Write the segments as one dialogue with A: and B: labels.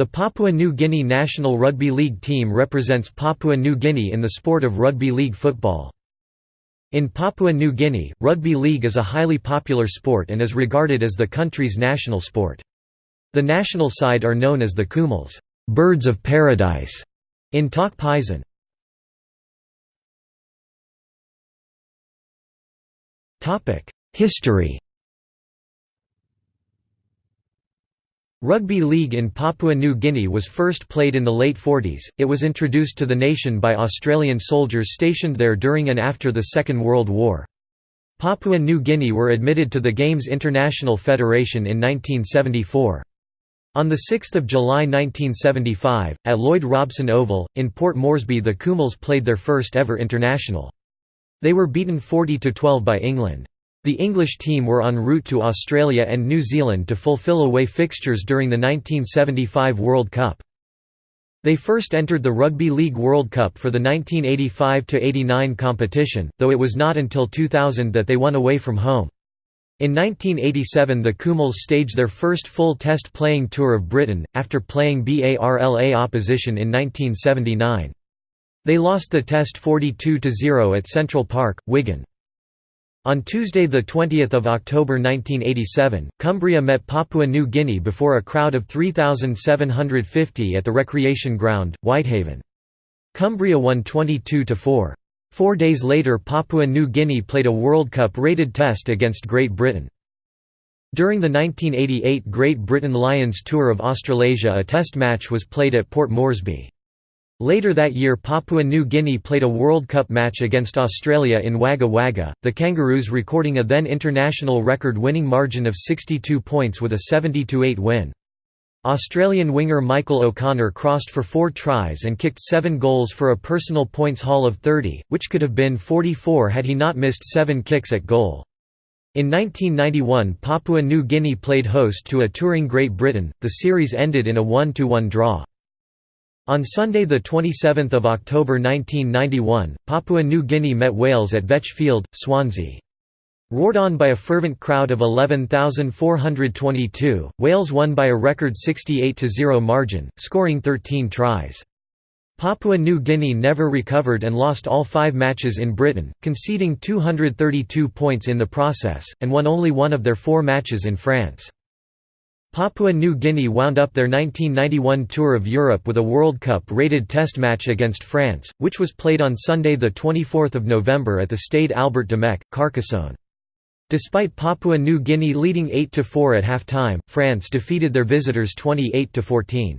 A: The Papua New Guinea national rugby league team represents Papua New Guinea in the sport of rugby league football. In Papua New Guinea, rugby league is a highly popular sport and is regarded as the country's national sport. The national side are known as the Kumuls birds of paradise", in Tok Pisin. History Rugby league in Papua New Guinea was first played in the late 40s. It was introduced to the nation by Australian soldiers stationed there during and after the Second World War. Papua New Guinea were admitted to the Games International Federation in 1974. On 6 July 1975, at Lloyd Robson Oval, in Port Moresby the Kumuls played their first ever international. They were beaten 40–12 by England. The English team were en route to Australia and New Zealand to fulfill away fixtures during the 1975 World Cup. They first entered the Rugby League World Cup for the 1985–89 competition, though it was not until 2000 that they won away from home. In 1987 the Kumuls staged their first full test playing tour of Britain, after playing BARLA opposition in 1979. They lost the test 42–0 at Central Park, Wigan. On Tuesday 20 October 1987, Cumbria met Papua New Guinea before a crowd of 3,750 at the recreation ground, Whitehaven. Cumbria won 22–4. Four days later Papua New Guinea played a World Cup-rated test against Great Britain. During the 1988 Great Britain Lions Tour of Australasia a test match was played at Port Moresby. Later that year Papua New Guinea played a World Cup match against Australia in Wagga Wagga, the Kangaroos recording a then international record-winning margin of 62 points with a 70–8 win. Australian winger Michael O'Connor crossed for four tries and kicked seven goals for a personal points haul of 30, which could have been 44 had he not missed seven kicks at goal. In 1991 Papua New Guinea played host to a touring Great Britain, the series ended in a 1–1 draw. On Sunday 27 October 1991, Papua New Guinea met Wales at Vetch Field, Swansea. Roared on by a fervent crowd of 11,422, Wales won by a record 68–0 margin, scoring 13 tries. Papua New Guinea never recovered and lost all five matches in Britain, conceding 232 points in the process, and won only one of their four matches in France. Papua New Guinea wound up their 1991 tour of Europe with a World Cup-rated test match against France, which was played on Sunday 24 November at the Stade Albert Domec, Carcassonne. Despite Papua New Guinea leading 8–4 at half-time, France defeated their visitors 28–14.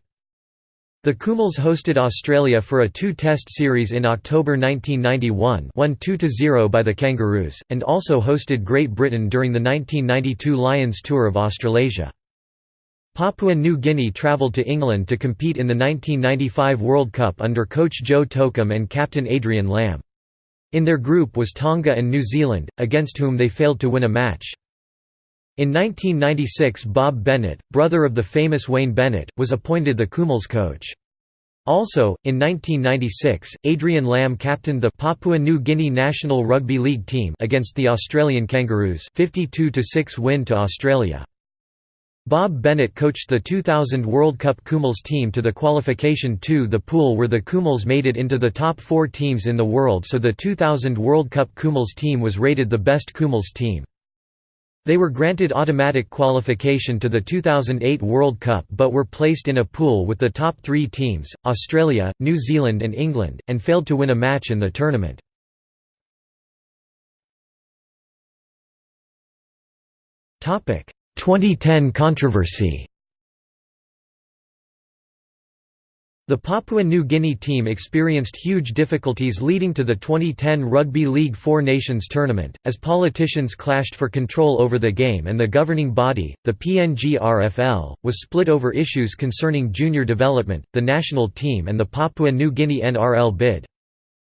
A: The Kumuls hosted Australia for a two-test series in October 1991 won 2–0 by the Kangaroos, and also hosted Great Britain during the 1992 Lions Tour of Australasia. Papua New Guinea travelled to England to compete in the 1995 World Cup under coach Joe Tokam and captain Adrian Lam. In their group was Tonga and New Zealand, against whom they failed to win a match. In 1996 Bob Bennett, brother of the famous Wayne Bennett, was appointed the Kumuls coach. Also, in 1996, Adrian Lam captained the Papua New Guinea national rugby league team against the Australian Kangaroos 52–6 win to Australia. Bob Bennett coached the 2000 World Cup Kumuls team to the qualification to the pool where the Kumuls made it into the top four teams in the world so the 2000 World Cup Kumuls team was rated the best Kumuls team. They were granted automatic qualification to the 2008 World Cup but were placed in a pool with the top three teams, Australia, New Zealand and England, and failed to win a match in the tournament. 2010 controversy The Papua New Guinea team experienced huge difficulties leading to the 2010 Rugby League Four Nations tournament, as politicians clashed for control over the game and the governing body, the PNGRFL, was split over issues concerning junior development, the national team and the Papua New Guinea NRL bid.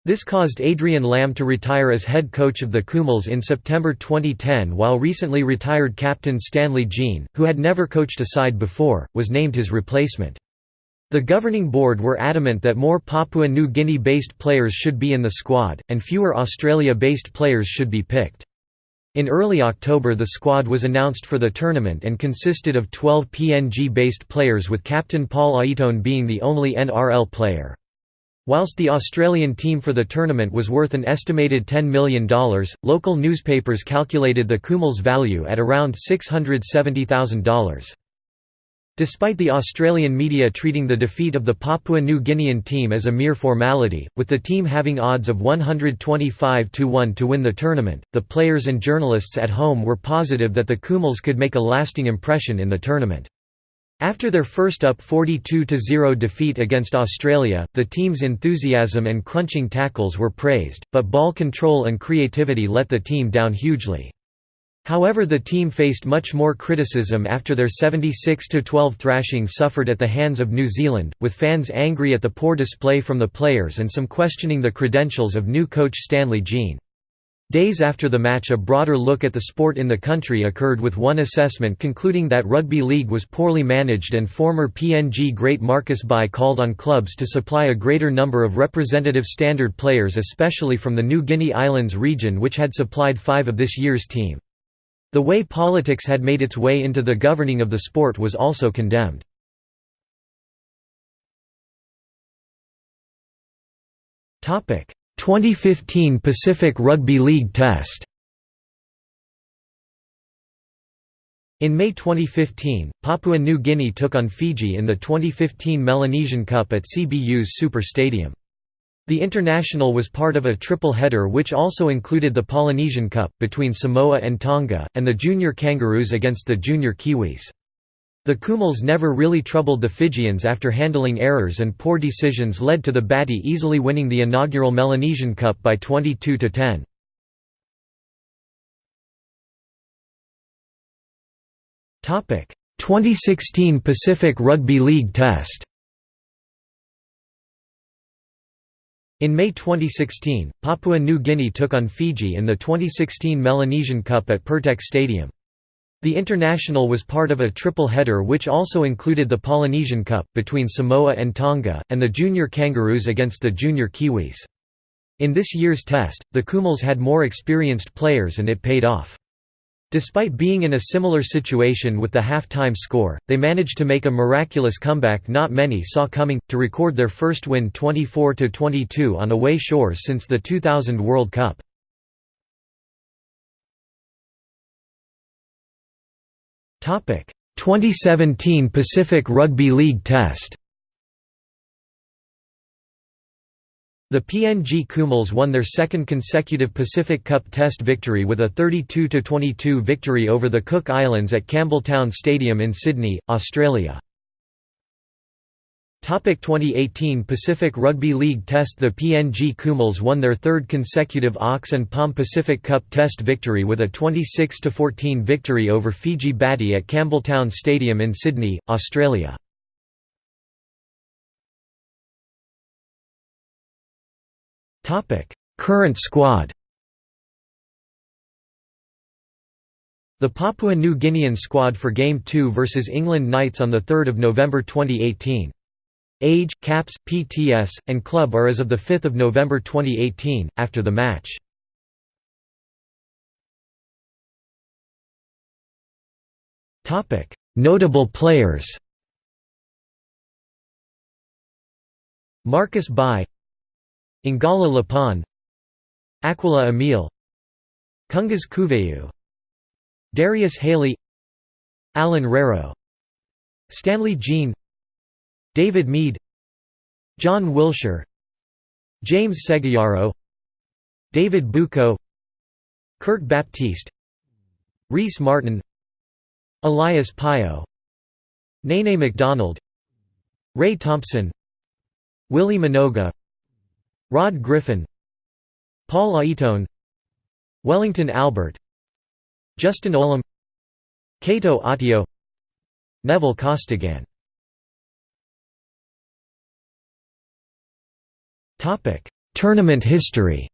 A: This caused Adrian Lam to retire as head coach of the Kumuls in September 2010 while recently retired captain Stanley Gene, who had never coached a side before, was named his replacement. The governing board were adamant that more Papua New Guinea-based players should be in the squad, and fewer Australia-based players should be picked. In early October the squad was announced for the tournament and consisted of 12 PNG-based players with captain Paul Aiton being the only NRL player. Whilst the Australian team for the tournament was worth an estimated $10 million, local newspapers calculated the Kumuls' value at around $670,000. Despite the Australian media treating the defeat of the Papua New Guinean team as a mere formality, with the team having odds of 125 to 1 to win the tournament, the players and journalists at home were positive that the Kumuls could make a lasting impression in the tournament. After their first up 42–0 defeat against Australia, the team's enthusiasm and crunching tackles were praised, but ball control and creativity let the team down hugely. However the team faced much more criticism after their 76–12 thrashing suffered at the hands of New Zealand, with fans angry at the poor display from the players and some questioning the credentials of new coach Stanley Gene. Days after the match a broader look at the sport in the country occurred with one assessment concluding that rugby league was poorly managed and former PNG great Marcus Bai called on clubs to supply a greater number of representative standard players especially from the New Guinea Islands region which had supplied five of this year's team. The way politics had made its way into the governing of the sport was also condemned. Topic: 2015 Pacific Rugby League Test. In May 2015, Papua New Guinea took on Fiji in the 2015 Melanesian Cup at Cbus Super Stadium. The International was part of a triple header which also included the Polynesian Cup, between Samoa and Tonga, and the Junior Kangaroos against the Junior Kiwis. The Kumuls never really troubled the Fijians after handling errors and poor decisions led to the Bati easily winning the inaugural Melanesian Cup by 22–10. Topic: 2016 Pacific Rugby League Test. In May 2016, Papua New Guinea took on Fiji in the 2016 Melanesian Cup at Pirtek Stadium. The international was part of a triple header which also included the Polynesian Cup, between Samoa and Tonga, and the Junior Kangaroos against the Junior Kiwis. In this year's test, the Kumuls had more experienced players and it paid off. Despite being in a similar situation with the half-time score, they managed to make a miraculous comeback not many saw coming, to record their first win 24–22 on away shores since the 2000 World Cup. 2017 Pacific Rugby League Test. The PNG Kumuls won their second consecutive Pacific Cup Test victory with a 32–22 victory over the Cook Islands at Campbelltown Stadium in Sydney, Australia. Topic 2018 Pacific Rugby League Test The PNG Kumuls won their third consecutive Aux and Palm Pacific Cup Test victory with a 26–14 victory over Fiji Bati at Campbelltown Stadium in Sydney, Australia. Current squad The Papua New Guinean squad for Game 2 vs England Knights on 3 November 2018. Age, caps, PTS, and club are as of 5 November 2018, after the match. Notable players Marcus Bai Ingala Lapon Aquila Emil Kungas Kuveu Darius Haley Alan Rero Stanley Gene David Mead John Wilshere James Segeyaro David Bucco Kurt Baptiste Rhyse Martin Elias Pio Nene McDonald Ray Thompson Willie Minoga Rod Griffin Paul Aiton Wellington Albert Justin Olam Kato Ottio Neville Costigan Topic: Tournament history.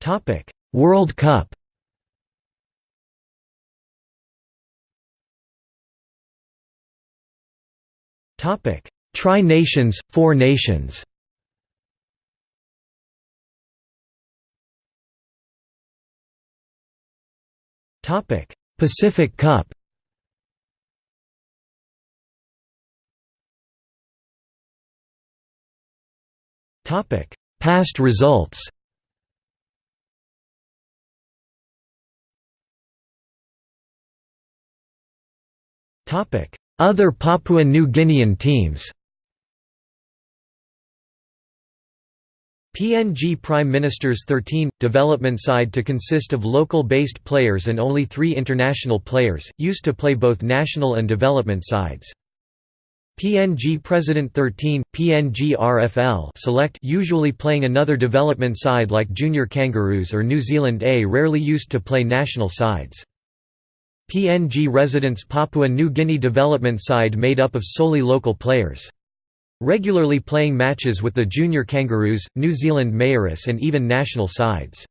A: Topic: World Cup. Topic: Tri Nations, Four Nations. Topic: Pacific Cup. Past results Topic: Other Papua New Guinean teams PNG Prime Minister's 13 development side to consist of local-based players and only three international players, used to play both national and development sides. PNG President 13, PNG RFL select usually playing another development side like Junior Kangaroos or New Zealand A rarely used to play national sides. PNG residents Papua New Guinea development side made up of solely local players. Regularly playing matches with the Junior Kangaroos, New Zealand Maoris and even national sides.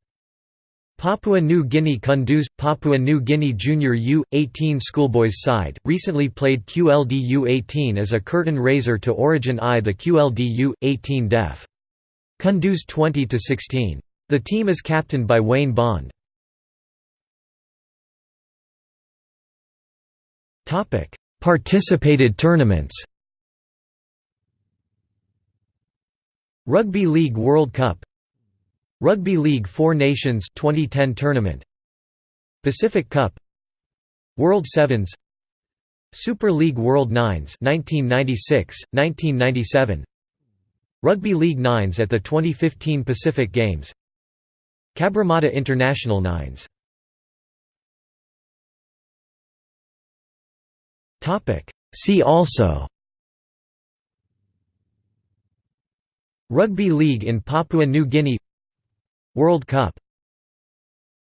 A: Papua New Guinea Kundus – Papua New Guinea Junior U-18 schoolboys side, recently played QLD U-18 as a curtain raiser to Origin I the QLD U-18 Def. Kundus 20–16. The team is captained by Wayne Bond. Participated tournaments Rugby League World Cup Rugby League Four Nations 2010 tournament Pacific Cup World Sevens Super League World Nines 1996, 1997 Rugby League Nines at the 2015 Pacific Games Cabramatta International Nines. See also Rugby League in Papua New Guinea World Cup